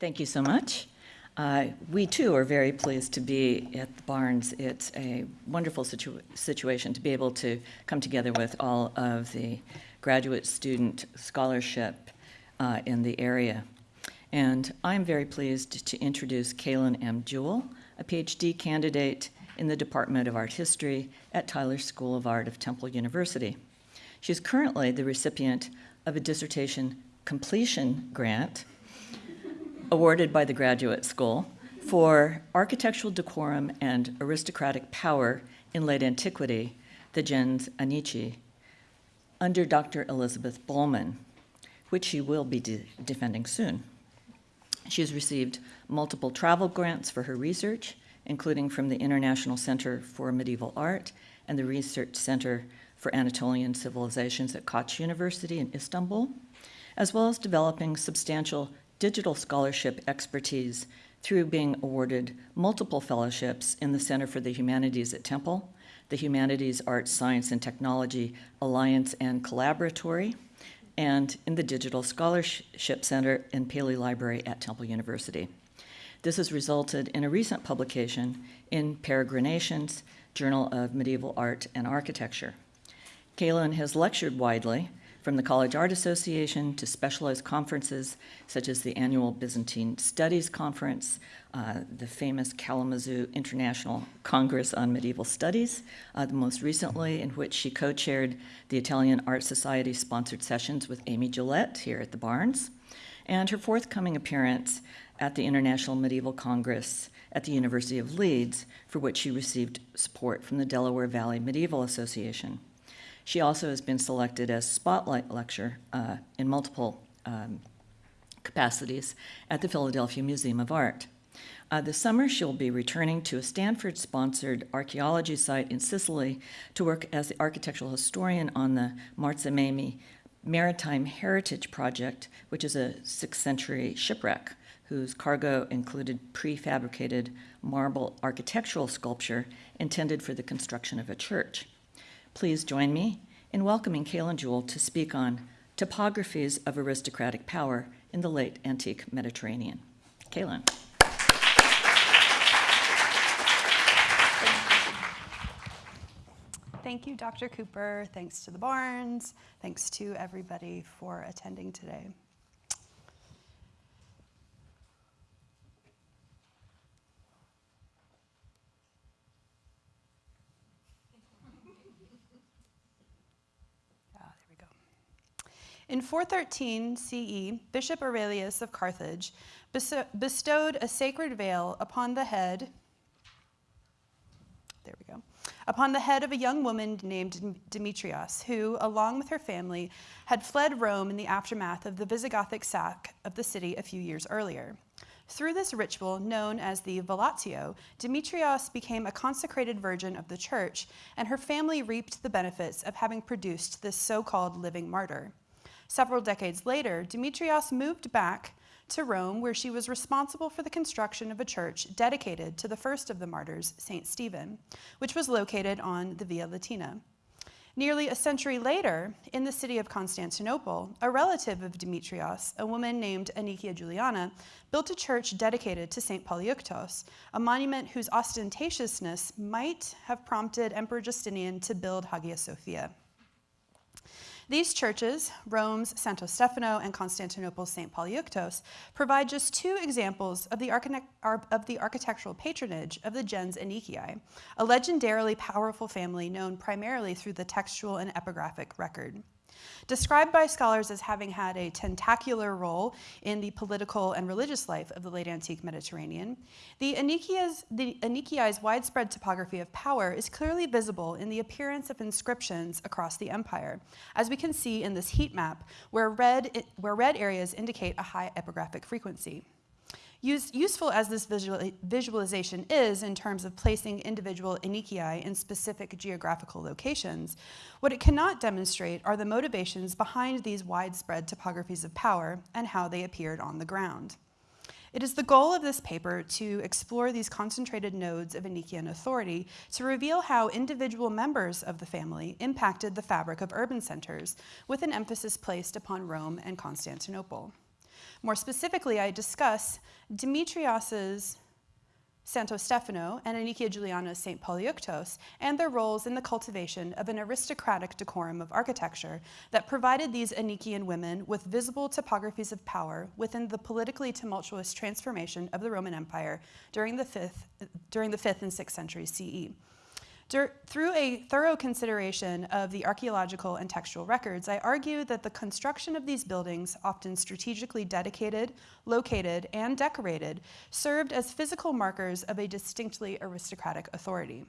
Thank you so much. Uh, we too are very pleased to be at the Barnes. It's a wonderful situ situation to be able to come together with all of the graduate student scholarship uh, in the area. And I'm very pleased to introduce Kaylin M. Jewell, a PhD candidate in the Department of Art History at Tyler School of Art of Temple University. She's currently the recipient of a dissertation completion grant awarded by the Graduate School for Architectural Decorum and Aristocratic Power in Late Antiquity, the gens Anicii, under Dr. Elizabeth Bolman, which she will be de defending soon. She has received multiple travel grants for her research, including from the International Center for Medieval Art and the Research Center for Anatolian Civilizations at Koç University in Istanbul, as well as developing substantial digital scholarship expertise through being awarded multiple fellowships in the Center for the Humanities at Temple, the Humanities, Arts, Science, and Technology Alliance and Collaboratory, and in the Digital Scholarship Center and Paley Library at Temple University. This has resulted in a recent publication in Peregrinations, Journal of Medieval Art and Architecture. Kaylin has lectured widely from the College Art Association to specialized conferences such as the annual Byzantine Studies Conference, uh, the famous Kalamazoo International Congress on Medieval Studies, uh, the most recently in which she co-chaired the Italian Art Society sponsored sessions with Amy Gillette here at the Barnes, and her forthcoming appearance at the International Medieval Congress at the University of Leeds, for which she received support from the Delaware Valley Medieval Association. She also has been selected as spotlight lecturer uh, in multiple um, capacities at the Philadelphia Museum of Art. Uh, this summer, she'll be returning to a Stanford-sponsored archaeology site in Sicily to work as the architectural historian on the Marzamemi Maritime Heritage Project, which is a sixth century shipwreck whose cargo included prefabricated marble architectural sculpture intended for the construction of a church. Please join me in welcoming Kaylin Jewell to speak on topographies of aristocratic power in the late antique Mediterranean. Kaylin. Thank you, Dr. Cooper. Thanks to the Barnes. Thanks to everybody for attending today. In 413 CE, Bishop Aurelius of Carthage bestowed a sacred veil upon the head, there we go, upon the head of a young woman named Demetrias, who, along with her family, had fled Rome in the aftermath of the Visigothic sack of the city a few years earlier. Through this ritual, known as the Velatio, Demetrias became a consecrated virgin of the church, and her family reaped the benefits of having produced this so-called living martyr. Several decades later, Demetrias moved back to Rome, where she was responsible for the construction of a church dedicated to the first of the martyrs, St. Stephen, which was located on the Via Latina. Nearly a century later, in the city of Constantinople, a relative of Demetrias, a woman named Anicia Juliana, built a church dedicated to St. Polyeuctos, a monument whose ostentatiousness might have prompted Emperor Justinian to build Hagia Sophia. These churches, Rome's Santo Stefano and Constantinople's St. Polyeuctos, provide just two examples of the, of the architectural patronage of the gens Anicii, a legendarily powerful family known primarily through the textual and epigraphic record. Described by scholars as having had a tentacular role in the political and religious life of the late antique Mediterranean, the Anicii's widespread topography of power is clearly visible in the appearance of inscriptions across the empire, as we can see in this heat map, where red, where red areas indicate a high epigraphic frequency. Use, useful as this visual, visualization is in terms of placing individual Anicii in specific geographical locations, what it cannot demonstrate are the motivations behind these widespread topographies of power and how they appeared on the ground. It is the goal of this paper to explore these concentrated nodes of Anician authority to reveal how individual members of the family impacted the fabric of urban centers, with an emphasis placed upon Rome and Constantinople. More specifically, I discuss Demetrias's Santo Stefano and Anicia Juliana's St. Polyeuctos and their roles in the cultivation of an aristocratic decorum of architecture that provided these Anician women with visible topographies of power within the politically tumultuous transformation of the Roman Empire during the 5th, during the 5th and 6th centuries CE. Dur through a thorough consideration of the archaeological and textual records, I argue that the construction of these buildings, often strategically dedicated, located, and decorated, served as physical markers of a distinctly aristocratic authority.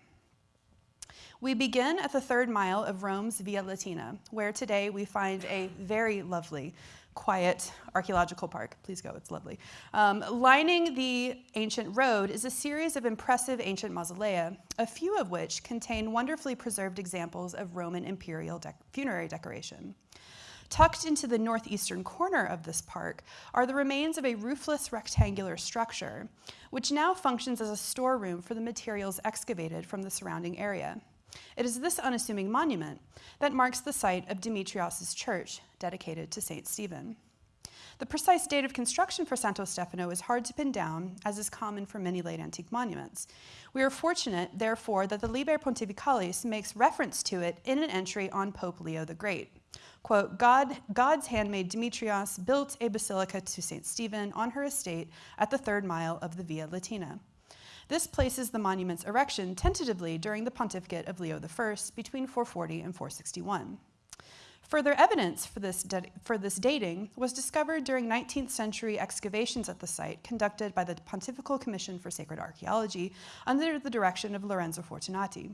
We begin at the third mile of Rome's Via Latina, where today we find a very lovely quiet archaeological park. Please go, it's lovely. Um, lining the ancient road is a series of impressive ancient mausolea, a few of which contain wonderfully preserved examples of Roman imperial de funerary decoration. Tucked into the northeastern corner of this park are the remains of a roofless rectangular structure, which now functions as a storeroom for the materials excavated from the surrounding area. It is this unassuming monument that marks the site of Demetrias' church, dedicated to St. Stephen. The precise date of construction for Santo Stefano is hard to pin down, as is common for many late antique monuments. We are fortunate, therefore, that the Liber Pontificalis makes reference to it in an entry on Pope Leo the Great. Quote, God, God's handmaid Demetrias built a basilica to St. Stephen on her estate at the third mile of the Via Latina. This places the monument's erection tentatively during the pontificate of Leo I between 440 and 461. Further evidence for this, for this dating was discovered during 19th century excavations at the site conducted by the Pontifical Commission for Sacred Archaeology under the direction of Lorenzo Fortunati.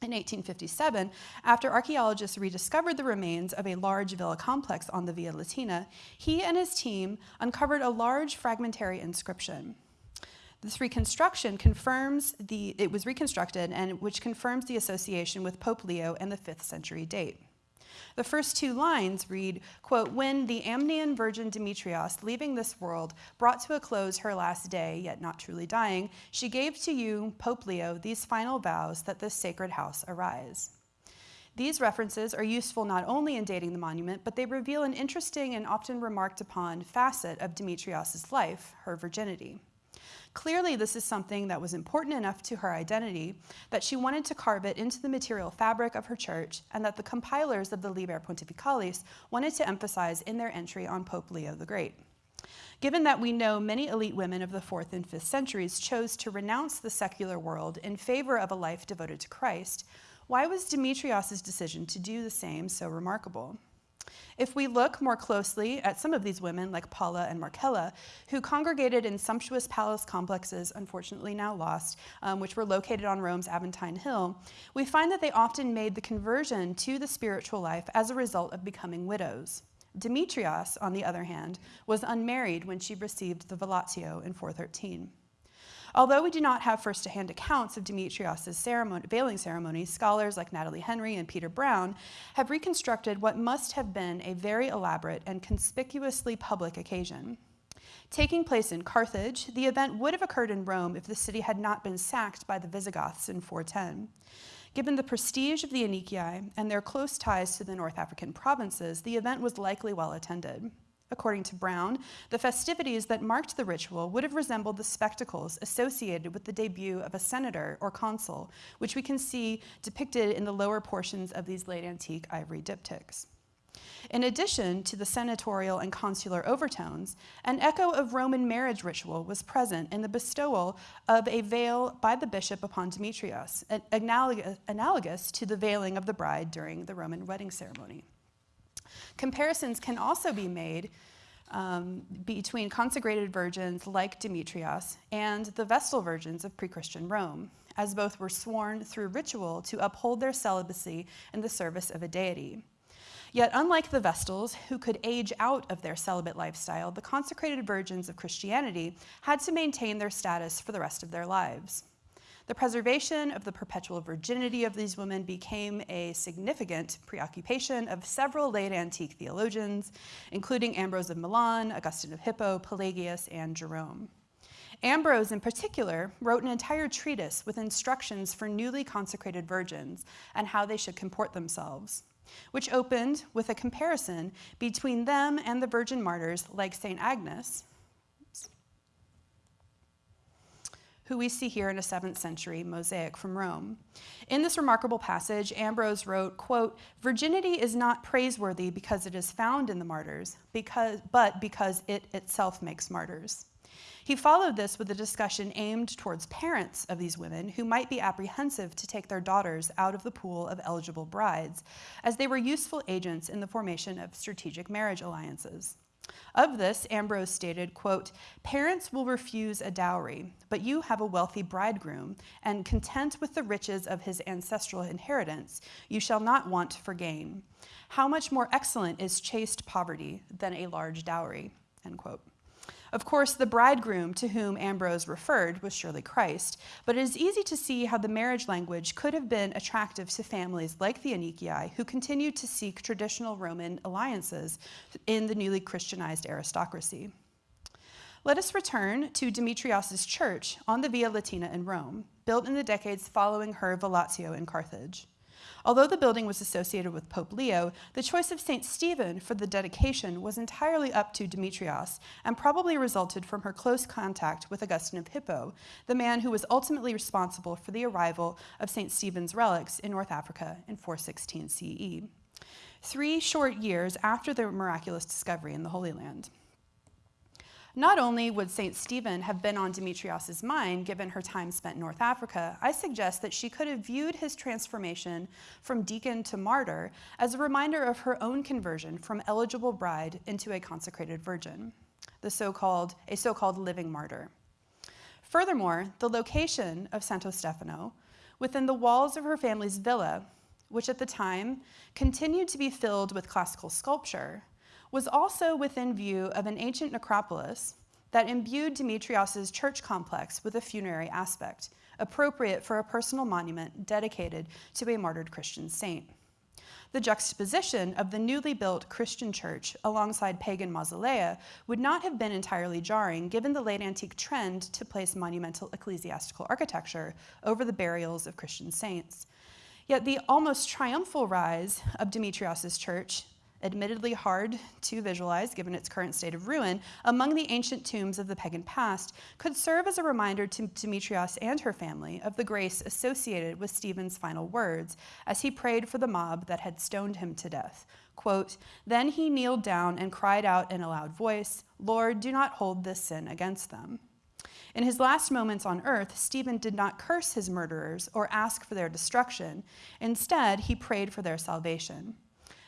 In 1857, after archaeologists rediscovered the remains of a large villa complex on the Via Latina, he and his team uncovered a large fragmentary inscription. This reconstruction confirms the, it was reconstructed and which confirms the association with Pope Leo and the 5th century date. The first two lines read, quote, when the Amnian virgin Demetrias, leaving this world, brought to a close her last day, yet not truly dying, she gave to you, Pope Leo, these final vows that this sacred house arise. These references are useful not only in dating the monument, but they reveal an interesting and often remarked upon facet of Demetrias' life, her virginity. Clearly, this is something that was important enough to her identity that she wanted to carve it into the material fabric of her church and that the compilers of the Liber Pontificalis wanted to emphasize in their entry on Pope Leo the Great. Given that we know many elite women of the 4th and 5th centuries chose to renounce the secular world in favor of a life devoted to Christ, why was Demetrias' decision to do the same so remarkable? If we look more closely at some of these women, like Paula and Marcella, who congregated in sumptuous palace complexes, unfortunately now lost, um, which were located on Rome's Aventine Hill, we find that they often made the conversion to the spiritual life as a result of becoming widows. Demetrias, on the other hand, was unmarried when she received the Velatio in 413. Although we do not have first-hand accounts of Demetrias' ceremony, veiling ceremony, scholars like Natalie Henry and Peter Brown have reconstructed what must have been a very elaborate and conspicuously public occasion. Taking place in Carthage, the event would have occurred in Rome if the city had not been sacked by the Visigoths in 410. Given the prestige of the Anicii and their close ties to the North African provinces, the event was likely well attended. According to Brown, the festivities that marked the ritual would have resembled the spectacles associated with the debut of a senator or consul, which we can see depicted in the lower portions of these late antique ivory diptychs. In addition to the senatorial and consular overtones, an echo of Roman marriage ritual was present in the bestowal of a veil by the bishop upon Demetrias, analogous to the veiling of the bride during the Roman wedding ceremony. Comparisons can also be made um, between consecrated virgins like Demetrias and the Vestal virgins of pre-Christian Rome, as both were sworn through ritual to uphold their celibacy in the service of a deity. Yet, unlike the Vestals, who could age out of their celibate lifestyle, the consecrated virgins of Christianity had to maintain their status for the rest of their lives. The preservation of the perpetual virginity of these women became a significant preoccupation of several late antique theologians, including Ambrose of Milan, Augustine of Hippo, Pelagius, and Jerome. Ambrose, in particular, wrote an entire treatise with instructions for newly consecrated virgins and how they should comport themselves. which opened with a comparison between them and the virgin martyrs like St. Agnes, who we see here in a 7th century mosaic from Rome. In this remarkable passage, Ambrose wrote, quote, "Virginity is not praiseworthy because it is found in the martyrs, because, but because it itself makes martyrs." He followed this with a discussion aimed towards parents of these women who might be apprehensive to take their daughters out of the pool of eligible brides, as they were useful agents in the formation of strategic marriage alliances. Of this, Ambrose stated, quote, Parents will refuse a dowry, but you have a wealthy bridegroom, and content with the riches of his ancestral inheritance, you shall not want for gain. How much more excellent is chaste poverty than a large dowry? End quote. Of course, the bridegroom to whom Ambrose referred was surely Christ, but it is easy to see how the marriage language could have been attractive to families like the Anicii, who continued to seek traditional Roman alliances in the newly Christianized aristocracy. Let us return to Demetrias' church on the Via Latina in Rome, built in the decades following her Velatio in Carthage. Although the building was associated with Pope Leo, the choice of St. Stephen for the dedication was entirely up to Demetrias and probably resulted from her close contact with Augustine of Hippo, the man who was ultimately responsible for the arrival of St. Stephen's relics in North Africa in 416 CE. Three short years after the miraculous discovery in the Holy Land. Not only would St. Stephen have been on Demetrias' mind given her time spent in North Africa, I suggest that she could have viewed his transformation from deacon to martyr as a reminder of her own conversion from eligible bride into a consecrated virgin, the so-called, a so-called living martyr. Furthermore, the location of Santo Stefano within the walls of her family's villa, which at the time continued to be filled with classical sculpture, was also within view of an ancient necropolis that imbued Demetrias' church complex with a funerary aspect, appropriate for a personal monument dedicated to a martyred Christian saint. The juxtaposition of the newly built Christian church alongside pagan mausolea would not have been entirely jarring given the late antique trend to place monumental ecclesiastical architecture over the burials of Christian saints. Yet the almost triumphal rise of Demetrias' church admittedly hard to visualize given its current state of ruin, among the ancient tombs of the pagan past, could serve as a reminder to Demetrias and her family of the grace associated with Stephen's final words as he prayed for the mob that had stoned him to death. Quote, Then he kneeled down and cried out in a loud voice, Lord, do not hold this sin against them. In his last moments on earth, Stephen did not curse his murderers or ask for their destruction. Instead, he prayed for their salvation.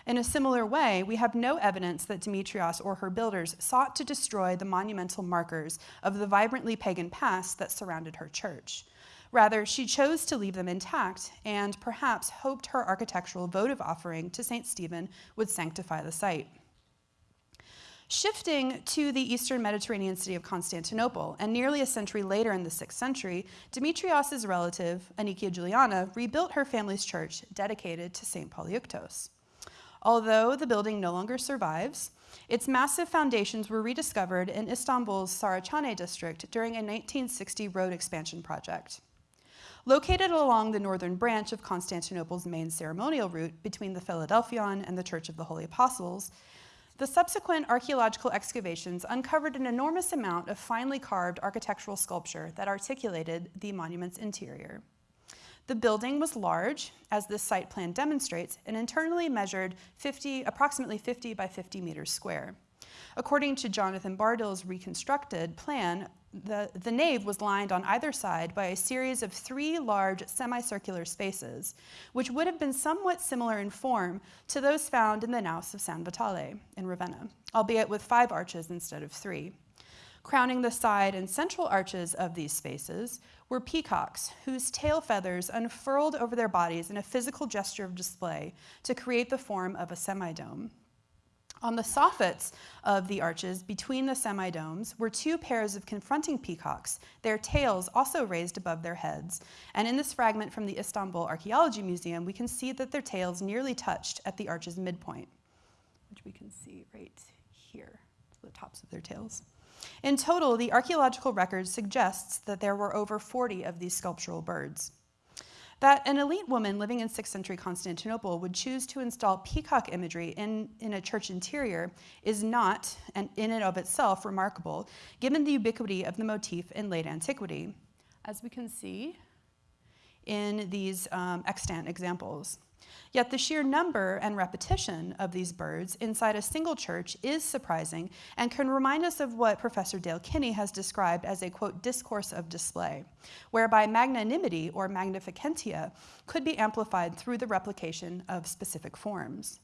In a similar way, we have no evidence that Demetrias or her builders sought to destroy the monumental markers of the vibrantly pagan past that surrounded her church. Rather, she chose to leave them intact and perhaps hoped her architectural votive offering to St. Stephen would sanctify the site. Shifting to the eastern Mediterranean city of Constantinople, and nearly a century later in the 6th century, Demetrias' relative, Anicia Juliana, rebuilt her family's church dedicated to St. Polyeuctos. Although the building no longer survives, its massive foundations were rediscovered in Istanbul's Saraçhane district during a 1960 road expansion project. Located along the northern branch of Constantinople's main ceremonial route between the Philadelphion and the Church of the Holy Apostles, the subsequent archaeological excavations uncovered an enormous amount of finely carved architectural sculpture that articulated the monument's interior. The building was large, as this site plan demonstrates, and internally measured 50, approximately 50 by 50 meters square. According to Jonathan Bardill's reconstructed plan, the, the nave was lined on either side by a series of three large semicircular spaces, which would have been somewhat similar in form to those found in the Naus of San Vitale in Ravenna, albeit with five arches instead of three. Crowning the side and central arches of these spaces were peacocks whose tail feathers unfurled over their bodies in a physical gesture of display to create the form of a semidome. On the soffits of the arches between the semidomes were two pairs of confronting peacocks, their tails also raised above their heads. And in this fragment from the Istanbul Archaeology Museum, we can see that their tails nearly touched at the arch's midpoint, which we can see right here, the tops of their tails. In total, the archaeological record suggests that there were over 40 of these sculptural birds. that an elite woman living in 6th century Constantinople would choose to install peacock imagery in, in a church interior is not, and in and of itself, remarkable, given the ubiquity of the motif in late antiquity, as we can see in these um, extant examples. Yet the sheer number and repetition of these birds inside a single church is surprising and can remind us of what Professor Dale Kinney has described as a, quote, discourse of display, whereby magnanimity or magnificentia could be amplified through the replication of specific forms.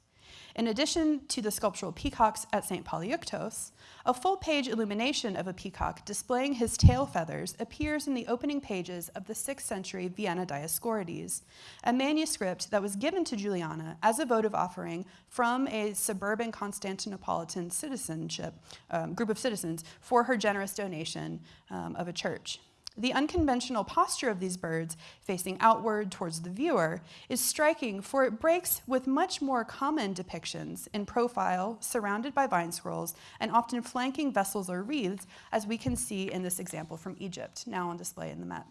In addition to the sculptural peacocks at St. Polyeuctos, a full-page illumination of a peacock displaying his tail feathers appears in the opening pages of the 6th century Vienna Dioscorides, a manuscript that was given to Juliana as a votive offering from a suburban Constantinopolitan citizenship, um, group of citizens for her generous donation um, of a church. The unconventional posture of these birds, facing outward towards the viewer, is striking for it breaks with much more common depictions in profile, surrounded by vine scrolls, and often flanking vessels or wreaths, as we can see in this example from Egypt, now on display in the Met.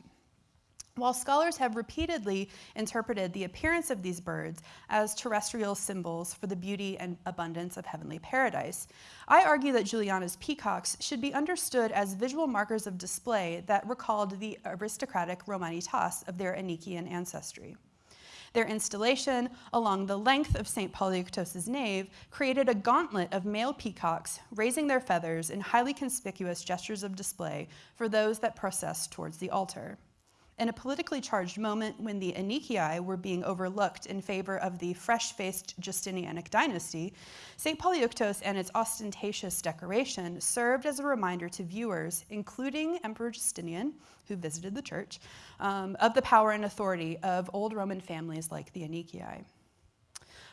While scholars have repeatedly interpreted the appearance of these birds as terrestrial symbols for the beauty and abundance of heavenly paradise, I argue that Juliana's peacocks should be understood as visual markers of display that recalled the aristocratic Romanitas of their Anician ancestry. Their installation along the length of St. Polyeuctos' nave created a gauntlet of male peacocks raising their feathers in highly conspicuous gestures of display for those that processed towards the altar in a politically charged moment when the Anicii were being overlooked in favor of the fresh-faced Justinianic dynasty, St. Polyeuctos and its ostentatious decoration served as a reminder to viewers, including Emperor Justinian, who visited the church, um, of the power and authority of old Roman families like the Anicii.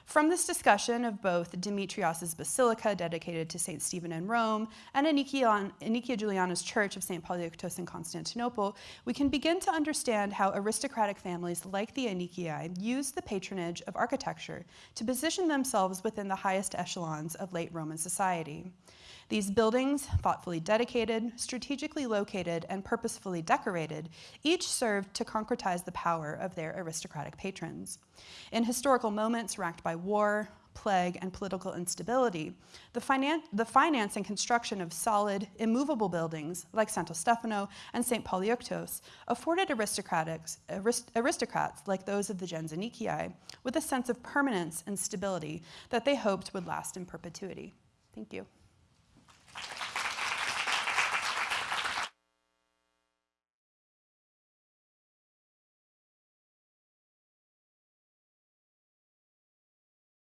From this discussion of both Demetrias's basilica dedicated to St. Stephen in Rome and Anicia Juliana's church of St. Polyeuctos in Constantinople, we can begin to understand how aristocratic families like the Anicii used the patronage of architecture to position themselves within the highest echelons of late Roman society. These buildings, thoughtfully dedicated, strategically located, and purposefully decorated, each served to concretize the power of their aristocratic patrons. In historical moments racked by war, plague, and political instability, the, finan the finance and construction of solid, immovable buildings like Santo Stefano and St. Polyeuctos afforded aristocrats, arist aristocrats like those of the gens Anicii with a sense of permanence and stability that they hoped would last in perpetuity. Thank you.